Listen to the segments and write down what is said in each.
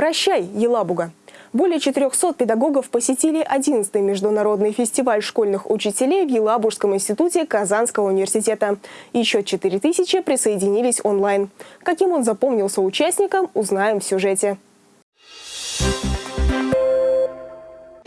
Прощай, Елабуга! Более 400 педагогов посетили 11-й международный фестиваль школьных учителей в Елабужском институте Казанского университета. Еще 4000 присоединились онлайн. Каким он запомнился участникам, узнаем в сюжете.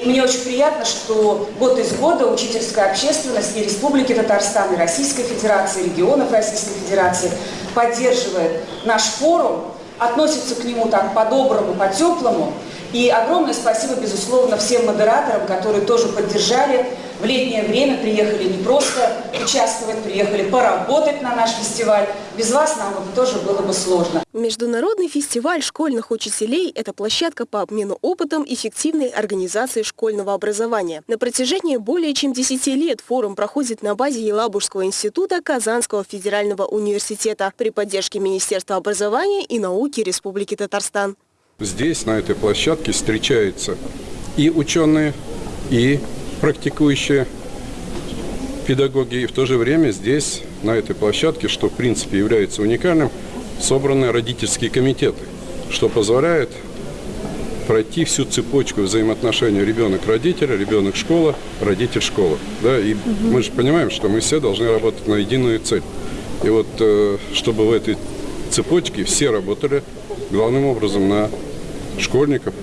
Мне очень приятно, что год из года учительская общественность и Республики Татарстан, и Российской Федерации, регионов Российской Федерации поддерживает наш форум, относится к нему так по-доброму, по-теплому. И огромное спасибо, безусловно, всем модераторам, которые тоже поддержали. В летнее время приехали не просто участвовать, приехали поработать на наш фестиваль. Без вас нам бы тоже было бы сложно. Международный фестиваль школьных учителей – это площадка по обмену опытом эффективной организации школьного образования. На протяжении более чем 10 лет форум проходит на базе Елабужского института Казанского федерального университета при поддержке Министерства образования и науки Республики Татарстан. Здесь, на этой площадке, встречаются и ученые, и практикующие педагоги. И в то же время здесь, на этой площадке, что в принципе является уникальным, собраны родительские комитеты, что позволяет пройти всю цепочку взаимоотношений ребенок-родитель, ребенок-школа, родитель-школа. Да? И угу. мы же понимаем, что мы все должны работать на единую цель. И вот э, чтобы в этой цепочке все работали главным образом на школьников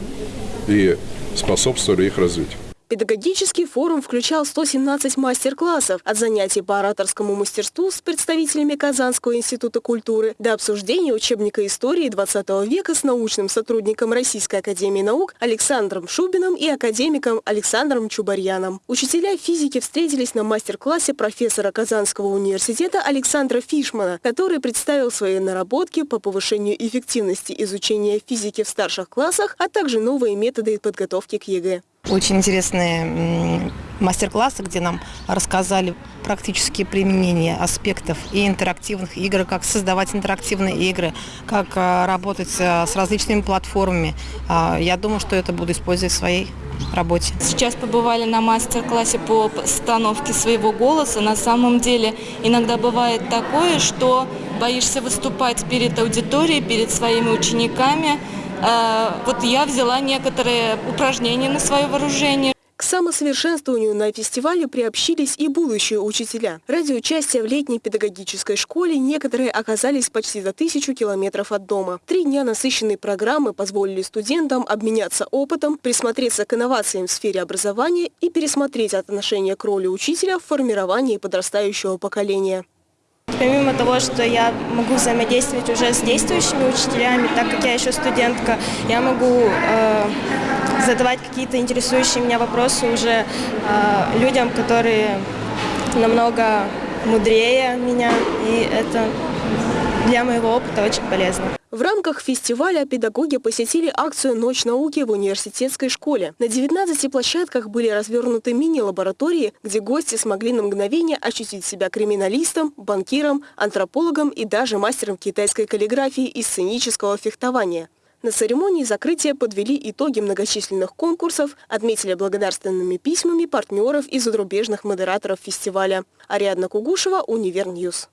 и способствовали их развитию. Педагогический форум включал 117 мастер-классов от занятий по ораторскому мастерству с представителями Казанского института культуры до обсуждения учебника истории 20 века с научным сотрудником Российской академии наук Александром Шубиным и академиком Александром Чубарьяном. Учителя физики встретились на мастер-классе профессора Казанского университета Александра Фишмана, который представил свои наработки по повышению эффективности изучения физики в старших классах, а также новые методы подготовки к ЕГЭ. Очень интересные мастер-классы, где нам рассказали практические применения аспектов и интерактивных игр, как создавать интерактивные игры, как а, работать а, с различными платформами. А, я думаю, что это буду использовать в своей работе. Сейчас побывали на мастер-классе по постановке своего голоса. На самом деле иногда бывает такое, что боишься выступать перед аудиторией, перед своими учениками, вот я взяла некоторые упражнения на свое вооружение. К самосовершенствованию на фестивале приобщились и будущие учителя. Ради участия в летней педагогической школе некоторые оказались почти за тысячу километров от дома. Три дня насыщенной программы позволили студентам обменяться опытом, присмотреться к инновациям в сфере образования и пересмотреть отношение к роли учителя в формировании подрастающего поколения. Помимо того, что я могу взаимодействовать уже с действующими учителями, так как я еще студентка, я могу э, задавать какие-то интересующие меня вопросы уже э, людям, которые намного мудрее меня, и это для моего опыта очень полезно. В рамках фестиваля педагоги посетили акцию «Ночь науки» в университетской школе. На 19 площадках были развернуты мини-лаборатории, где гости смогли на мгновение ощутить себя криминалистом, банкиром, антропологом и даже мастером китайской каллиграфии и сценического фехтования. На церемонии закрытия подвели итоги многочисленных конкурсов, отметили благодарственными письмами партнеров и зарубежных модераторов фестиваля. Ариадна Кугушева, Универньюз.